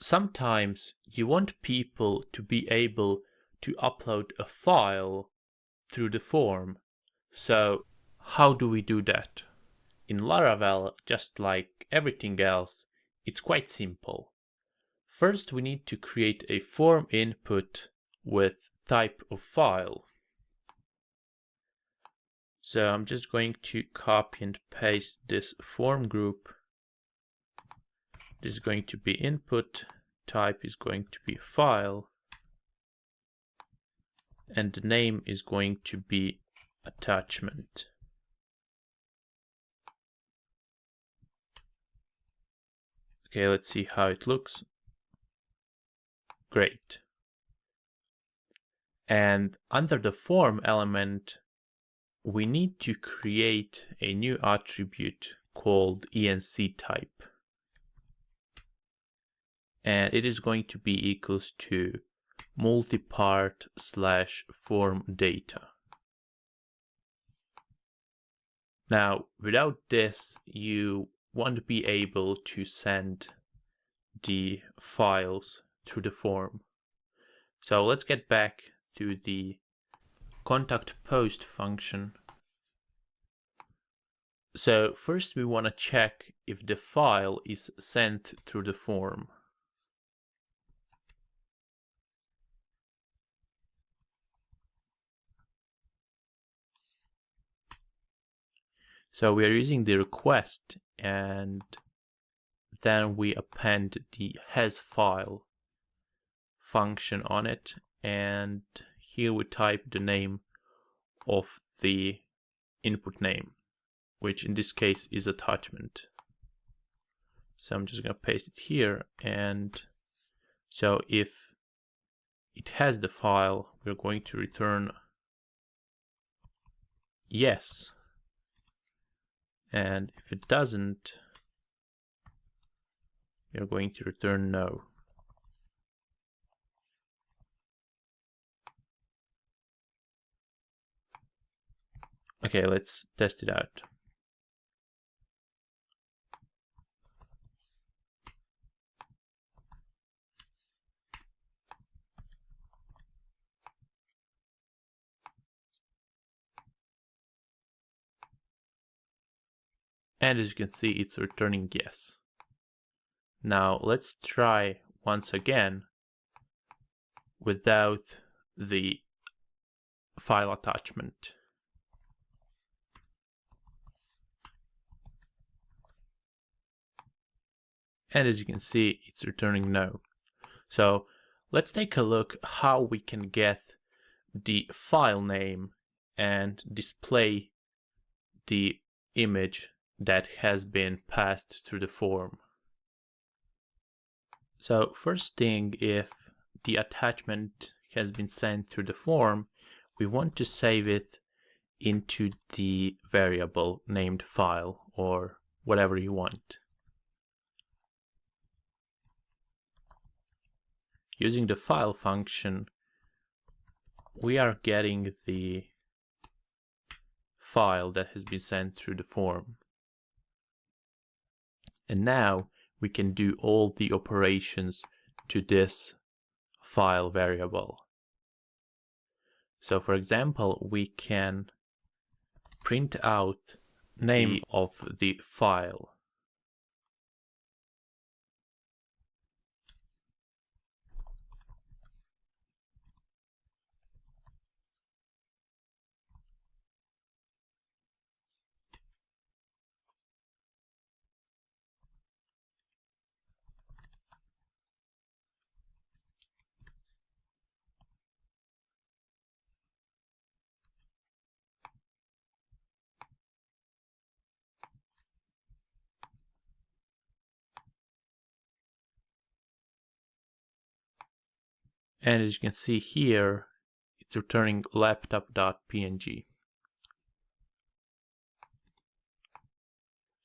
sometimes you want people to be able to upload a file through the form. So how do we do that? In Laravel, just like everything else, it's quite simple. First, we need to create a form input with type of file. So I'm just going to copy and paste this form group this is going to be input, type is going to be file, and the name is going to be attachment. Okay, let's see how it looks. Great. And under the form element, we need to create a new attribute called enc type and it is going to be equals to multipart slash form data. Now, without this, you won't be able to send the files through the form. So let's get back to the contact post function. So first we want to check if the file is sent through the form. So we are using the request and then we append the has file function on it. And here we type the name of the input name which in this case is attachment. So I'm just gonna paste it here. And so if it has the file we're going to return yes and if it doesn't, you're going to return no. Okay, let's test it out. And as you can see, it's returning yes. Now let's try once again without the file attachment. And as you can see, it's returning no. So let's take a look how we can get the file name and display the image that has been passed through the form. So first thing, if the attachment has been sent through the form, we want to save it into the variable named file or whatever you want. Using the file function, we are getting the file that has been sent through the form. And now we can do all the operations to this file variable. So for example, we can print out name of the file. And as you can see here, it's returning laptop.png.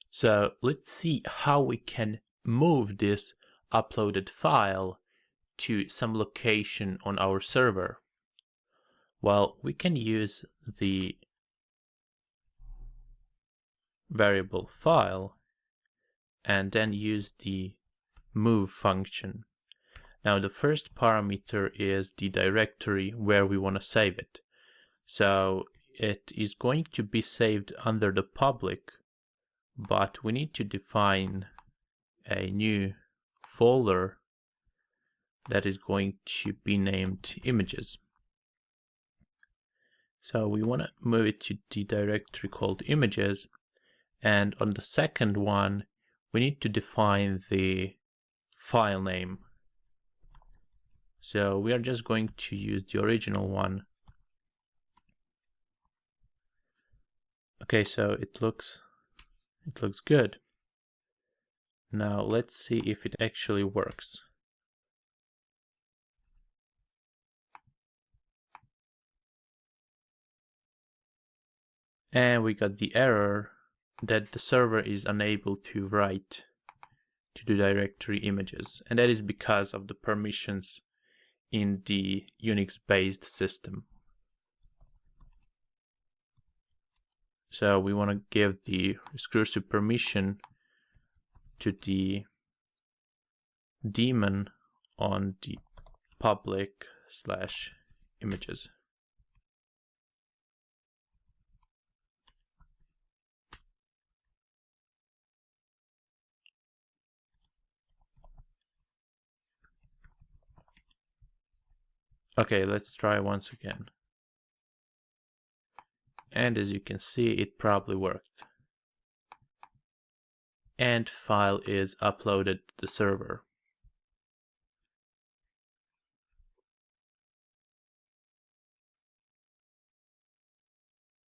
So let's see how we can move this uploaded file to some location on our server. Well, we can use the variable file and then use the move function Now the first parameter is the directory where we want to save it. So it is going to be saved under the public, but we need to define a new folder that is going to be named images. So we want to move it to the directory called images. And on the second one, we need to define the file name. So we are just going to use the original one. Okay, so it looks it looks good. Now let's see if it actually works. And we got the error that the server is unable to write to the directory images. And that is because of the permissions in the Unix-based system. So we want to give the exclusive permission to the daemon on the public slash images. Okay, let's try once again. And as you can see, it probably worked. And file is uploaded to the server.